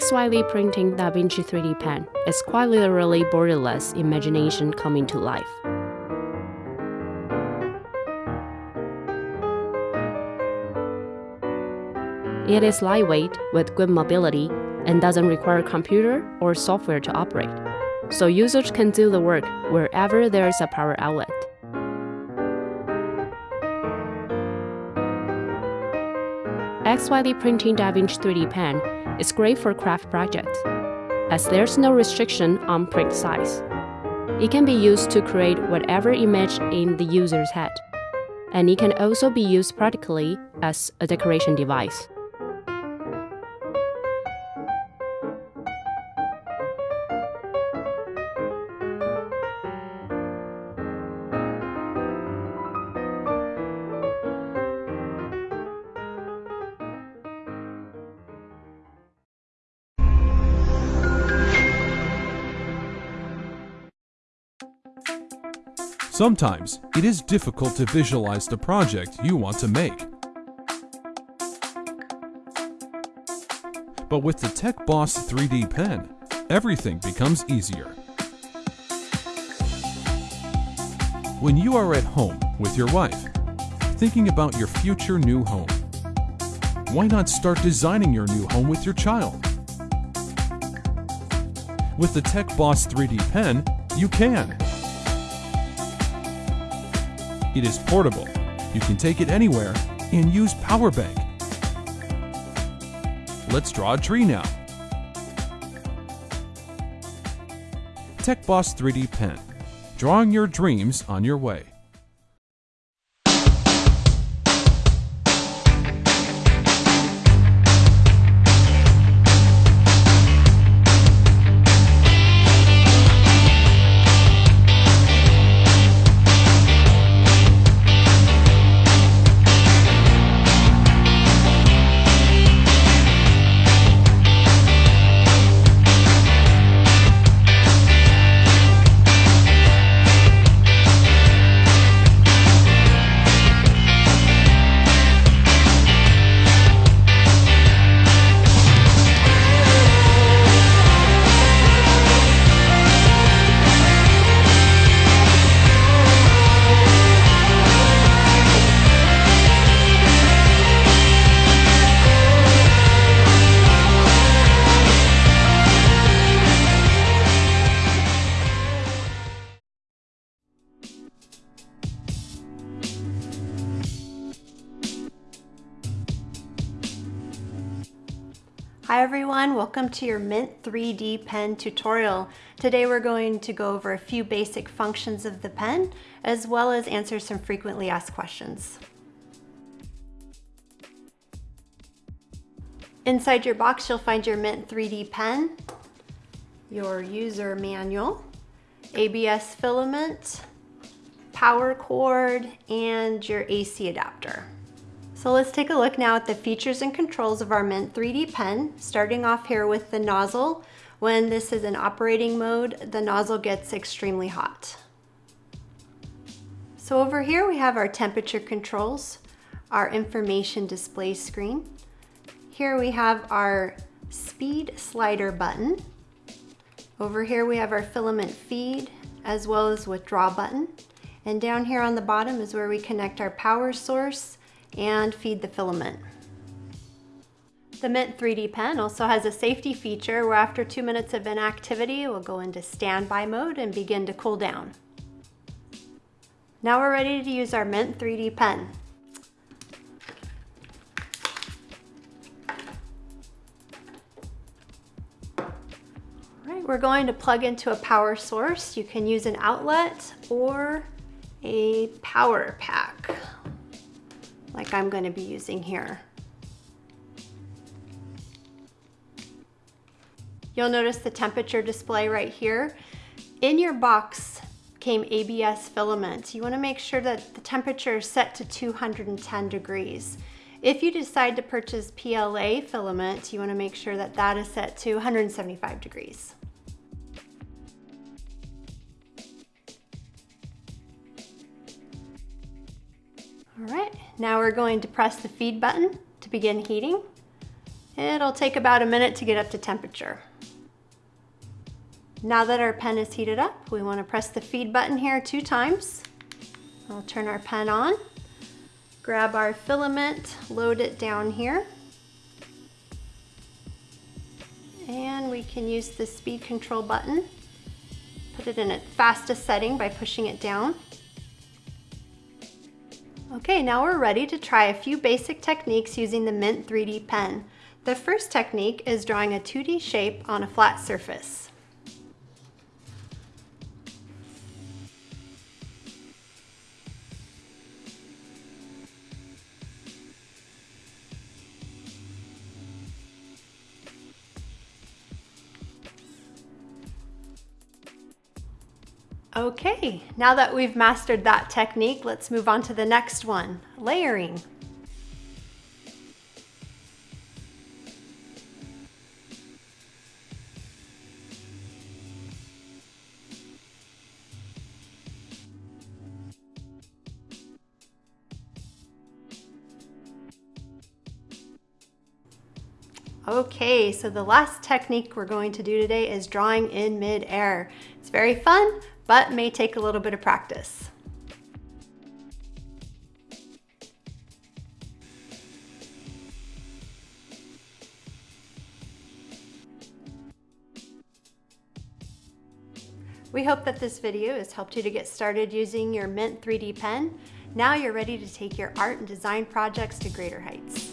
XYZ Printing DaVinci 3D Pen is quite literally borderless imagination coming to life. It is lightweight with good mobility and doesn't require computer or software to operate, so users can do the work wherever there is a power outlet. XYZ Printing DaVinci 3D Pen is great for craft projects, as there's no restriction on print size. It can be used to create whatever image in the user's head, and it can also be used practically as a decoration device. Sometimes it is difficult to visualize the project you want to make. But with the TechBoss 3D pen, everything becomes easier. When you are at home with your wife, thinking about your future new home, why not start designing your new home with your child? With the TechBoss 3D pen, you can. It is portable. You can take it anywhere and use power bank. Let's draw a tree now. TechBoss 3D Pen. Drawing your dreams on your way. Hi everyone, welcome to your MYNT3D pen tutorial. Today we're going to go over a few basic functions of the pen, as well as answer some frequently asked questions. Inside your box, you'll find your MYNT3D pen, your user manual, ABS filament, power cord, and your AC adapter. So let's take a look now at the features and controls of our MYNT3D pen, starting off here with the nozzle. When this is in operating mode, the nozzle gets extremely hot. So over here we have our temperature controls, our information display screen. Here we have our speed slider button. Over here we have our filament feed as well as withdraw button. And down here on the bottom is where we connect our power source and feed the filament. The MYNT3D pen also has a safety feature where after two minutes of inactivity, it will go into standby mode and begin to cool down. Now we're ready to use our MYNT3D pen. We're going to plug into a power source. You can use an outlet or a power pack like I'm going to be using here. You'll notice the temperature display right here. In your box came ABS filament. You want to make sure that the temperature is set to 210 degrees. If you decide to purchase PLA filament, you want to make sure that that is set to 175 degrees. All right, now we're going to press the feed button to begin heating. It'll take about a minute to get up to temperature. Now that our pen is heated up, we want to press the feed button here two times. I'll turn our pen on, grab our filament, load it down here. And we can use the speed control button, put it in its fastest setting by pushing it down. Okay, now we're ready to try a few basic techniques using the MYNT3D pen. The first technique is drawing a 2D shape on a flat surface. Okay, now that we've mastered that technique, let's move on to the next one, layering. Okay, so the last technique we're going to do today is drawing in mid-air. It's very fun, but may take a little bit of practice. We hope that this video has helped you to get started using your MYNT3D pen. Now you're ready to take your art and design projects to greater heights.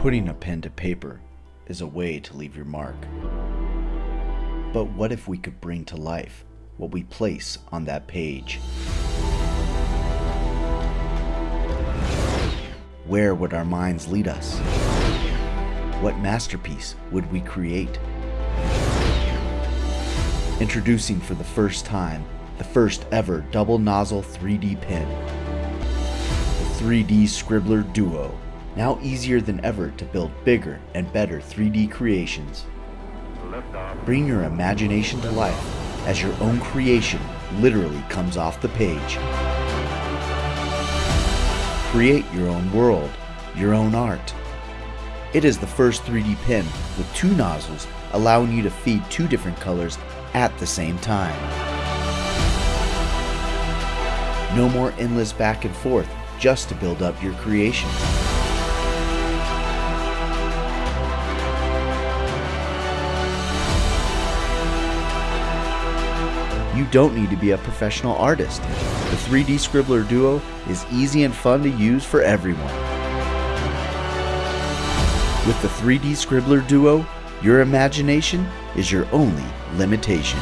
Putting a pen to paper is a way to leave your mark. But what if we could bring to life what we place on that page? Where would our minds lead us? What masterpiece would we create? Introducing for the first time the first ever double nozzle 3D pen, the 3D Scribbler Duo Now easier than ever to build bigger and better 3D creations. Bring your imagination to life as your own creation literally comes off the page. Create your own world, your own art. It is the first 3D pen with two nozzles allowing you to feed two different colors at the same time. No more endless back and forth just to build up your creations. You don't need to be a professional artist. The 3D Scribbler Duo is easy and fun to use for everyone. With the 3D Scribbler Duo, your imagination is your only limitation.